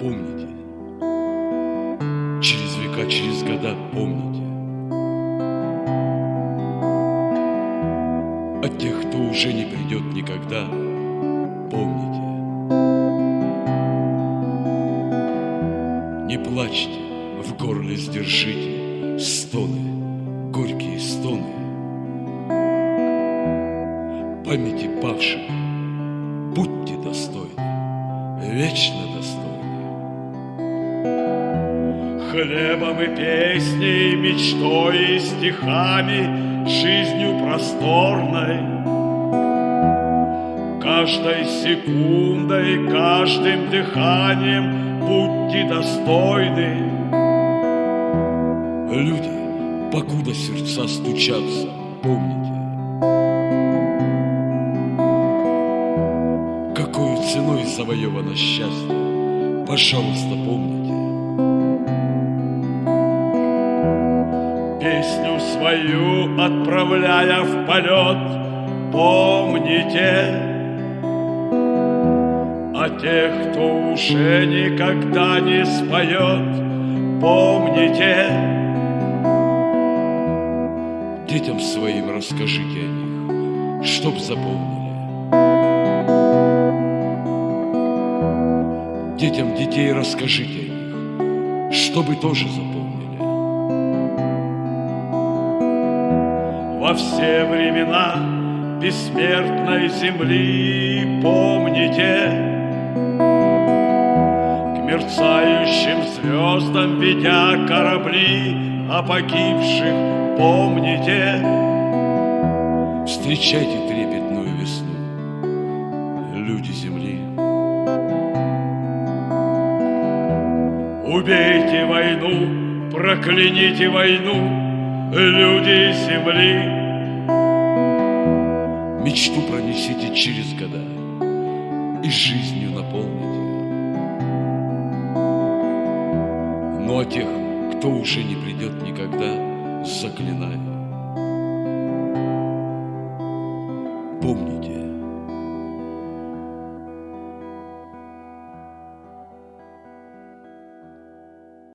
помните, через века, через года помните. От тех, кто уже не придет никогда, помните. Не плачьте, в горле сдержите стоны, горькие стоны. Памяти павших будьте достойны, вечно достойны. Хлебом и песней, мечтой и стихами, жизнью просторной. Каждой секундой, каждым дыханием будьте достойны. Люди, покуда сердца стучатся, помните, какой ценой завоевано счастье, пожалуйста, помните. Песню свою отправляя в полет, помните о тех, кто уже никогда не споет, помните. Детям своим расскажите о них, чтоб запомнили. Детям детей расскажите о них, чтобы тоже запомнили. Во все времена бессмертной земли помните. К мерцающим звездам ведя корабли О погибших помните. Встречайте трепетную весну, люди земли. Убейте войну, прокляните войну, люди земли Мечту пронесите через года и жизнью наполните. Ну а тех, кто уже не придет никогда, заклинаю,